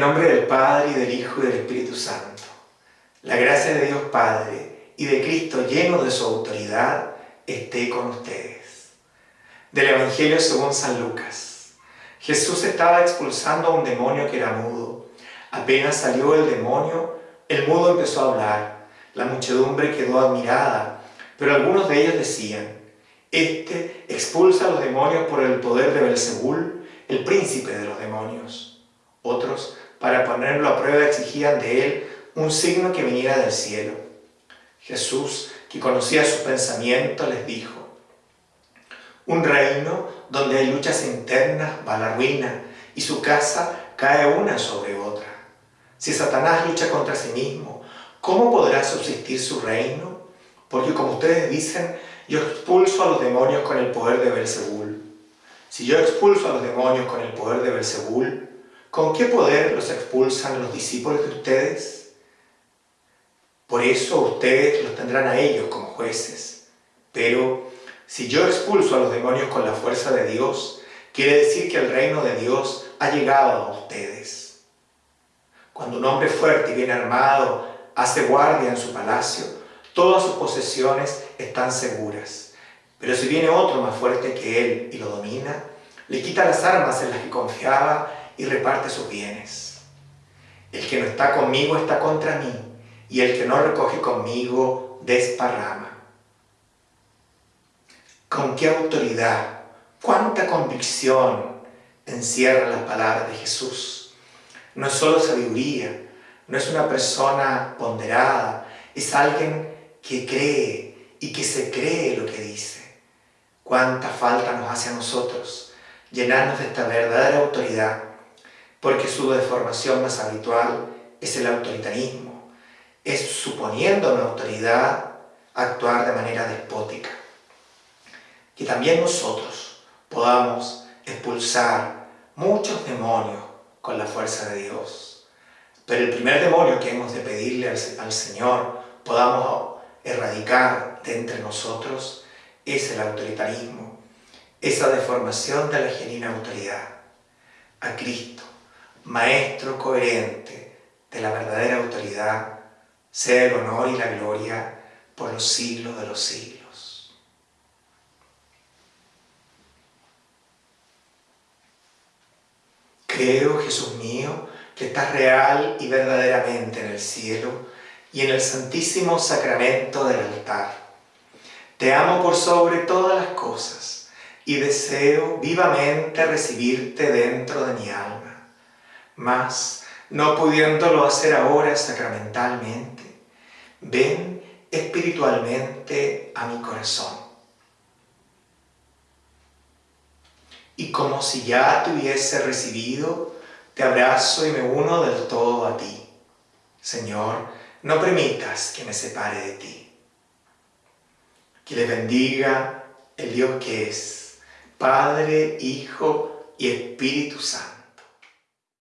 nombre del Padre, y del Hijo, y del Espíritu Santo. La gracia de Dios Padre y de Cristo lleno de su autoridad esté con ustedes. Del Evangelio según San Lucas. Jesús estaba expulsando a un demonio que era mudo. Apenas salió el demonio, el mudo empezó a hablar. La muchedumbre quedó admirada, pero algunos de ellos decían, Este expulsa a los demonios por el poder de Belzebul, el príncipe de los demonios. Otros, para ponerlo a prueba, exigían de él un signo que viniera del cielo. Jesús, que conocía sus pensamientos, les dijo, un reino donde hay luchas internas va a la ruina y su casa cae una sobre otra. Si Satanás lucha contra sí mismo, ¿cómo podrá subsistir su reino? Porque como ustedes dicen, yo expulso a los demonios con el poder de Belzebul. Si yo expulso a los demonios con el poder de Belzebul, ¿con qué poder los expulsan los discípulos de ustedes? Por eso ustedes los tendrán a ellos como jueces. Pero si yo expulso a los demonios con la fuerza de Dios, quiere decir que el reino de Dios ha llegado a ustedes. Cuando un hombre fuerte y bien armado hace guardia en su palacio, todas sus posesiones están seguras. Pero si viene otro más fuerte que él y lo domina, le quita las armas en las que confiaba y reparte sus bienes. El que no está conmigo está contra mí, y el que no recoge conmigo desparrama. ¿Con qué autoridad? ¿Cuánta convicción encierra las palabras de Jesús? No es solo sabiduría, no es una persona ponderada, es alguien que cree y que se cree lo que dice. Cuánta falta nos hace a nosotros llenarnos de esta verdadera autoridad, porque su deformación más habitual es el autoritarismo, es suponiendo una autoridad actuar de manera despótica que también nosotros podamos expulsar muchos demonios con la fuerza de Dios. Pero el primer demonio que hemos de pedirle al, Señor podamos erradicar de entre nosotros es el autoritarismo, esa deformación de la genuina autoridad. A Cristo, Maestro coherente de la verdadera autoridad, sea el honor y la gloria por los siglos de los siglos. Creo, Jesús mío, que estás real y verdaderamente en el cielo y en el santísimo sacramento del altar. Te amo por sobre todas las cosas y deseo vivamente recibirte dentro de mi alma. Mas, no pudiéndolo hacer ahora sacramentalmente, ven espiritualmente a mi corazón y como si ya te hubiese recibido, te abrazo y me uno del todo a ti. Señor, no permitas que me separe de ti. Que le bendiga el Dios que es, Padre, Hijo y Espíritu Santo.